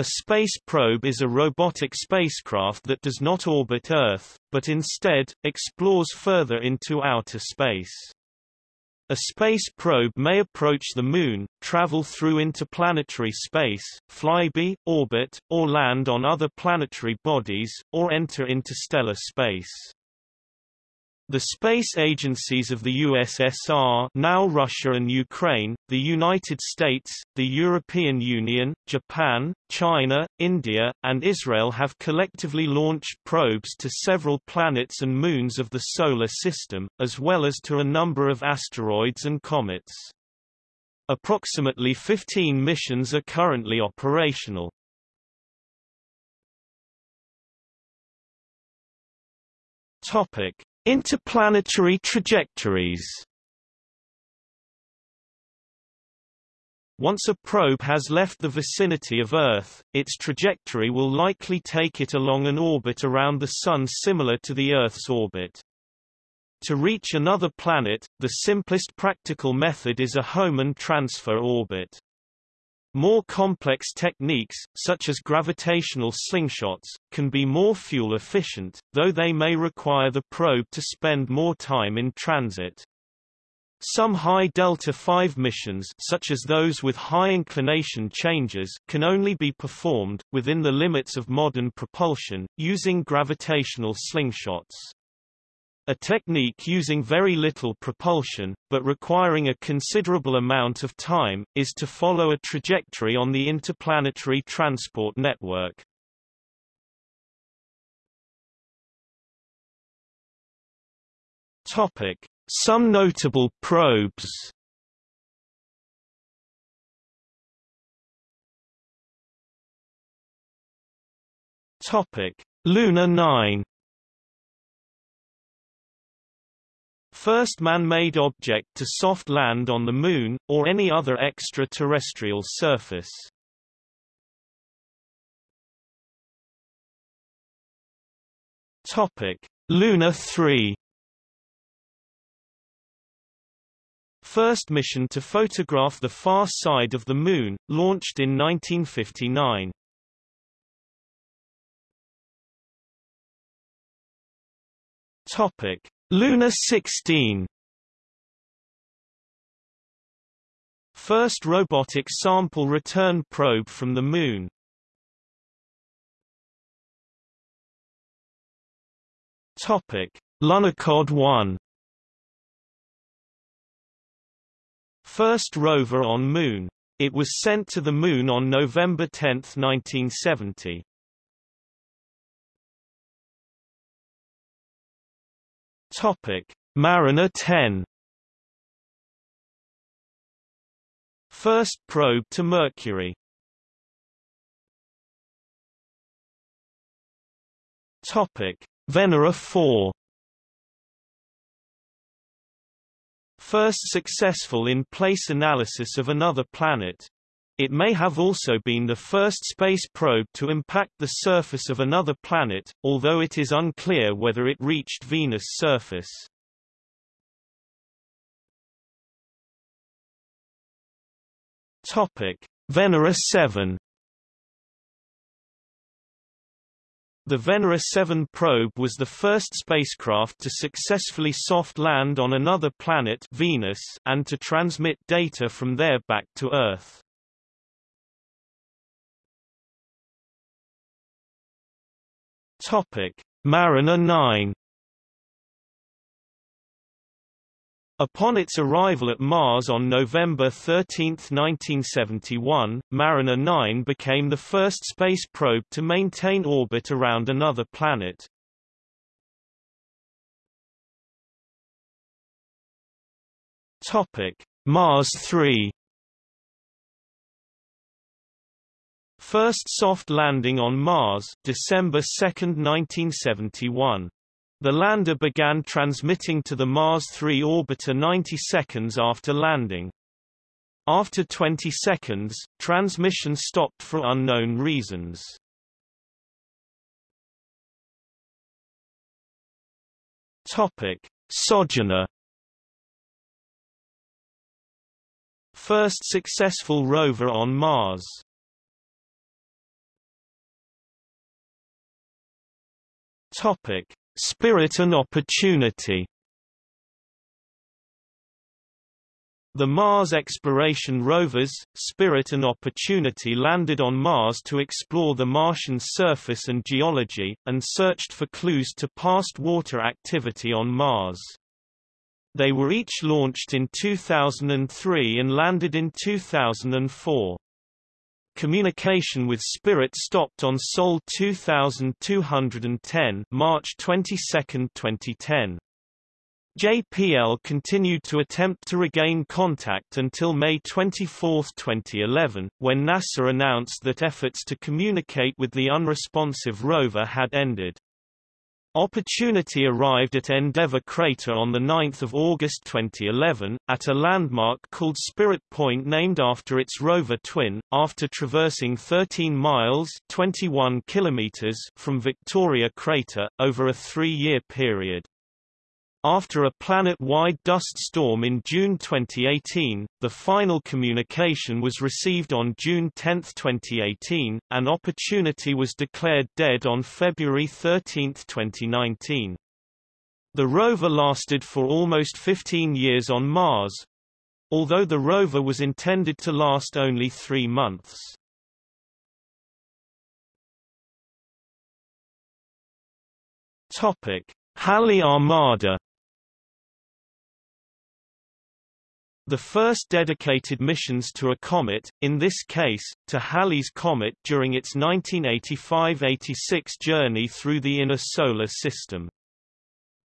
A space probe is a robotic spacecraft that does not orbit Earth, but instead, explores further into outer space. A space probe may approach the Moon, travel through interplanetary space, flyby, orbit, or land on other planetary bodies, or enter interstellar space. The space agencies of the USSR now Russia and Ukraine, the United States, the European Union, Japan, China, India, and Israel have collectively launched probes to several planets and moons of the Solar System, as well as to a number of asteroids and comets. Approximately 15 missions are currently operational. Topic. Interplanetary trajectories Once a probe has left the vicinity of Earth, its trajectory will likely take it along an orbit around the Sun similar to the Earth's orbit. To reach another planet, the simplest practical method is a Hohmann transfer orbit. More complex techniques, such as gravitational slingshots, can be more fuel efficient, though they may require the probe to spend more time in transit. Some high delta-v missions such as those with high inclination changes can only be performed, within the limits of modern propulsion, using gravitational slingshots. A technique using very little propulsion, but requiring a considerable amount of time, is to follow a trajectory on the interplanetary transport network. Topic. Some notable probes Topic: Luna 9 First man-made object to soft land on the Moon, or any other extraterrestrial surface. Topic: Luna 3 First mission to photograph the far side of the Moon, launched in 1959. Topic: Luna 16 First robotic sample return probe from the Moon Topic: Lunokhod 1 First rover on Moon. It was sent to the Moon on November 10, 1970. Topic: Mariner 10. First probe to Mercury. Topic: Venera 4. First successful in-place analysis of another planet. It may have also been the first space probe to impact the surface of another planet, although it is unclear whether it reached Venus' surface. Topic: Venera 7 The Venera 7 probe was the first spacecraft to successfully soft land on another planet Venus and to transmit data from there back to Earth. Topic: Mariner 9 Upon its arrival at Mars on November 13, 1971, Mariner 9 became the first space probe to maintain orbit around another planet. Topic: Mars 3 First soft landing on Mars December 2, 1971. The lander began transmitting to the Mars 3 orbiter 90 seconds after landing. After 20 seconds, transmission stopped for unknown reasons. Topic: Sojourner First successful rover on Mars Topic: Spirit and Opportunity. The Mars exploration rovers, Spirit and Opportunity landed on Mars to explore the Martian surface and geology, and searched for clues to past water activity on Mars. They were each launched in 2003 and landed in 2004. Communication with Spirit stopped on Sol 2210 March 22, 2010. JPL continued to attempt to regain contact until May 24, 2011, when NASA announced that efforts to communicate with the unresponsive rover had ended. Opportunity arrived at Endeavour Crater on 9 August 2011, at a landmark called Spirit Point named after its rover twin, after traversing 13 miles 21 kilometers from Victoria Crater, over a three-year period. After a planet-wide dust storm in June 2018, the final communication was received on June 10, 2018, and Opportunity was declared dead on February 13, 2019. The rover lasted for almost 15 years on Mars, although the rover was intended to last only three months. Topic. Halley Armada The first dedicated missions to a comet, in this case, to Halley's Comet during its 1985–86 journey through the inner solar system.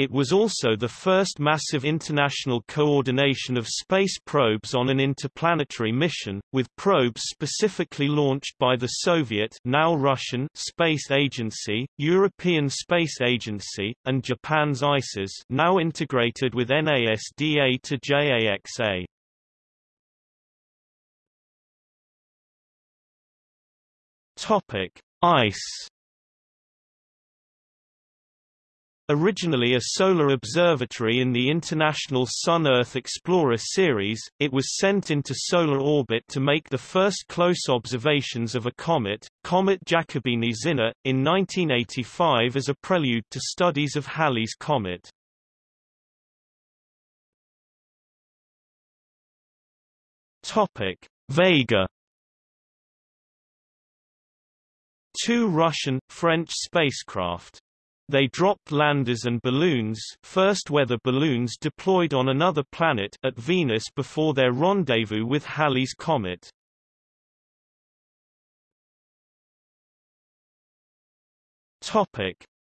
It was also the first massive international coordination of space probes on an interplanetary mission, with probes specifically launched by the Soviet now Russian Space Agency, European Space Agency, and Japan's ISAS now integrated with NASDA to JAXA. Topic: Ice Originally a solar observatory in the International Sun-Earth Explorer series, it was sent into solar orbit to make the first close observations of a comet, Comet Giacobini-Zinner, in 1985 as a prelude to studies of Halley's Comet. Vega Two Russian, French spacecraft they dropped landers and balloons first weather balloons deployed on another planet at Venus before their rendezvous with Halley's Comet.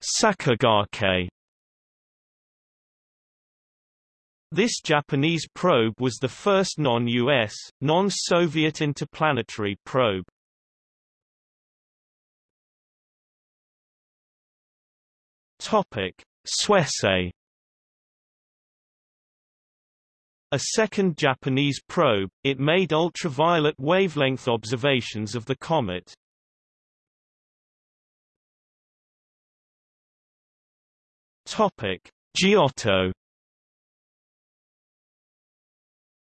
Sakigake This Japanese probe was the first non-US, non-Soviet interplanetary probe. Topic: Suisei A second Japanese probe, it made ultraviolet wavelength observations of the comet. Topic: Giotto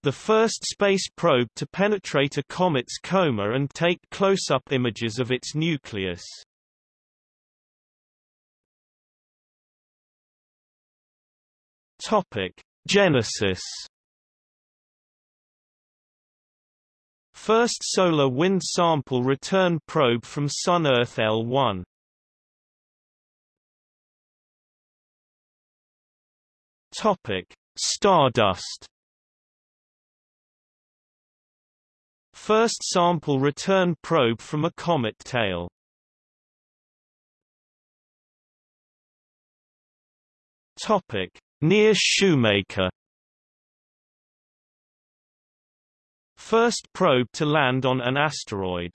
The first space probe to penetrate a comet's coma and take close-up images of its nucleus. Topic: Genesis. First solar wind sample return probe from Sun-Earth L1. Topic: Stardust. First sample return probe from a comet tail. Topic: Near Shoemaker First probe to land on an asteroid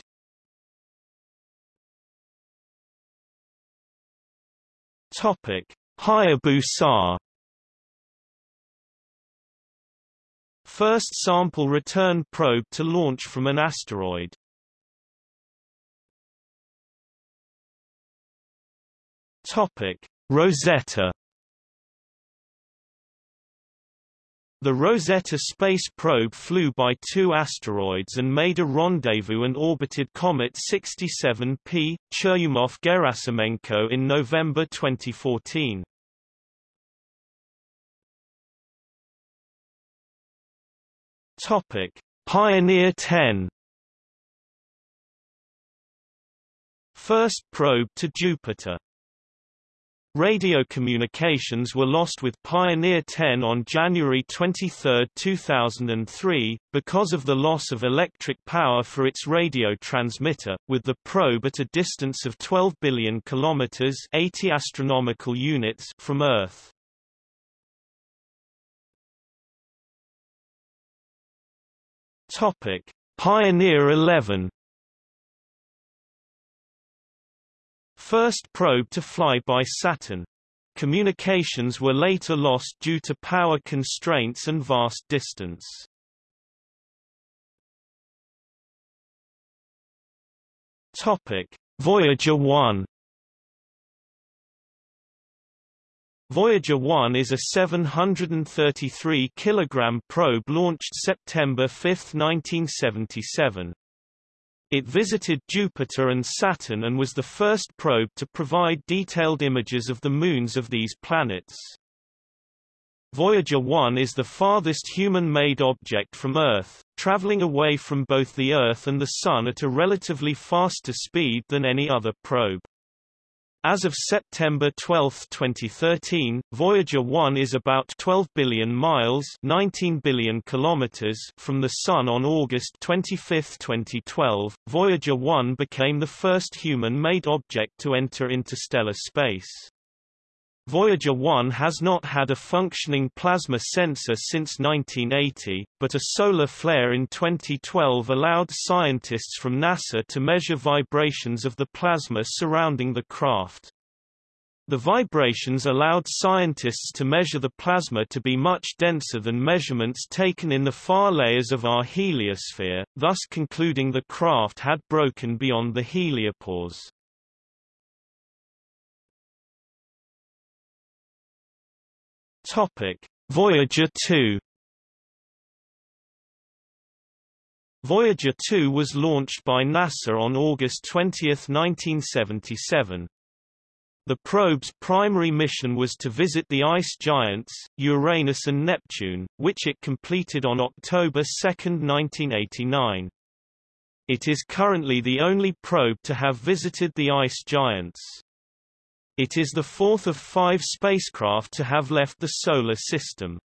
Topic: Hayabusa. First sample return probe to launch from an asteroid. Topic: Rosetta. The Rosetta space probe flew by two asteroids and made a rendezvous and orbited Comet 67P, Churyumov-Gerasimenko in November 2014. Topic: Pioneer 10 First probe to Jupiter Radio communications were lost with Pioneer 10 on January 23, 2003, because of the loss of electric power for its radio transmitter, with the probe at a distance of 12 billion kilometers (80 astronomical units) from Earth. Topic: Pioneer 11 First probe to fly by Saturn. Communications were later lost due to power constraints and vast distance. Topic: Voyager 1 Voyager 1 is a 733 kg probe launched September 5, 1977. It visited Jupiter and Saturn and was the first probe to provide detailed images of the moons of these planets. Voyager 1 is the farthest human-made object from Earth, traveling away from both the Earth and the Sun at a relatively faster speed than any other probe. As of September 12, 2013, Voyager 1 is about 12 billion miles 19 billion kilometers from the Sun on August 25, 2012. Voyager 1 became the first human-made object to enter interstellar space. Voyager 1 has not had a functioning plasma sensor since 1980, but a solar flare in 2012 allowed scientists from NASA to measure vibrations of the plasma surrounding the craft. The vibrations allowed scientists to measure the plasma to be much denser than measurements taken in the far layers of our heliosphere, thus concluding the craft had broken beyond the heliopause. Topic: Voyager 2 Voyager 2 was launched by NASA on August 20, 1977. The probe's primary mission was to visit the ice giants, Uranus and Neptune, which it completed on October 2, 1989. It is currently the only probe to have visited the ice giants. It is the fourth of five spacecraft to have left the Solar System.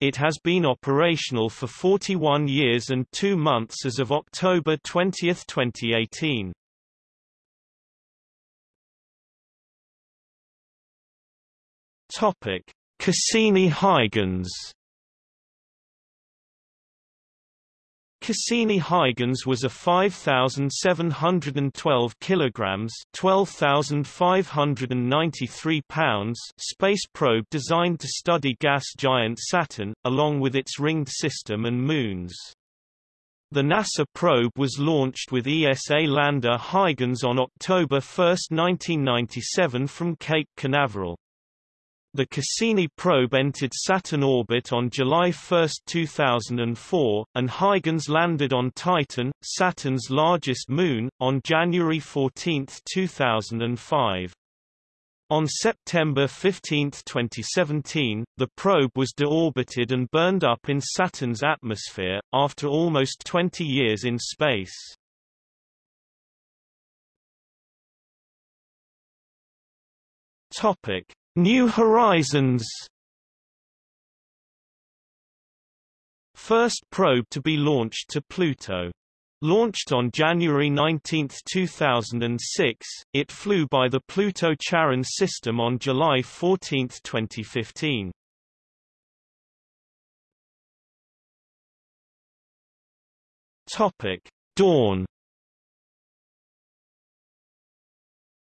It has been operational for 41 years and two months as of October 20, 2018. Topic: Cassini-Huygens Cassini-Huygens was a 5,712 kilograms (12,593 pounds) space probe designed to study gas giant Saturn, along with its ringed system and moons. The NASA probe was launched with ESA lander Huygens on October 1, 1997 from Cape Canaveral. The Cassini probe entered Saturn orbit on July 1, 2004, and Huygens landed on Titan, Saturn's largest moon, on January 14, 2005. On September 15, 2017, the probe was deorbited and burned up in Saturn's atmosphere, after almost 20 years in space. Topic. New Horizons First probe to be launched to Pluto. Launched on January 19, 2006, it flew by the Pluto-Charon system on July 14, 2015. Topic: Dawn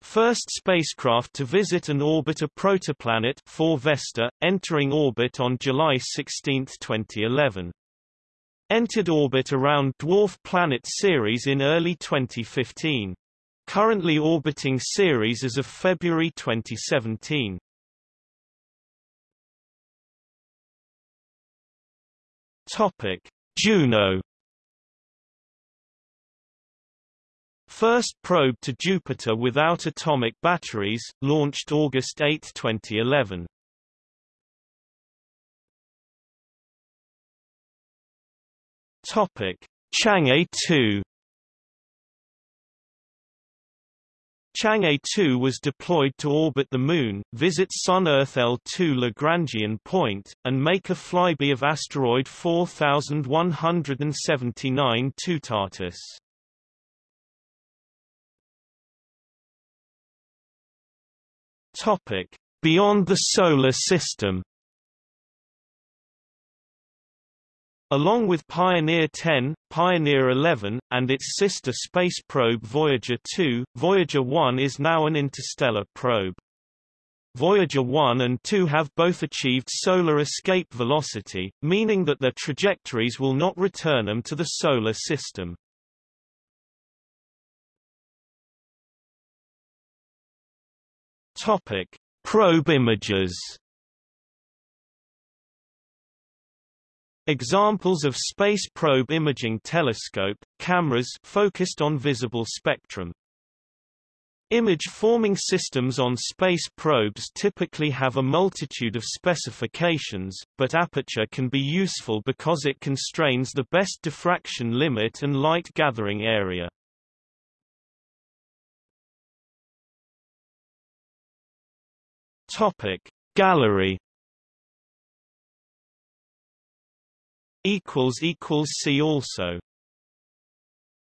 First spacecraft to visit and orbit a protoplanet 4 Vesta, entering orbit on July 16, 2011. Entered orbit around dwarf planet Ceres in early 2015. Currently orbiting Ceres as of February 2017. Topic: Juno First probe to Jupiter without atomic batteries, launched August 8, 2011. Topic: Chang'e 2 Chang'e 2 was deployed to orbit the Moon, visit Sun-Earth L2 Lagrangian point, and make a flyby of asteroid 4179 Toutatis. Topic: Beyond the Solar System. Along with Pioneer 10, Pioneer 11, and its sister space probe Voyager 2, Voyager 1 is now an interstellar probe. Voyager 1 and 2 have both achieved solar escape velocity, meaning that their trajectories will not return them to the Solar System. Topic: Probe images. Examples of space probe imaging telescope cameras focused on visible spectrum. Image-forming systems on space probes typically have a multitude of specifications, but aperture can be useful because it constrains the best diffraction limit and light gathering area. Topic Gallery. Equals equals see also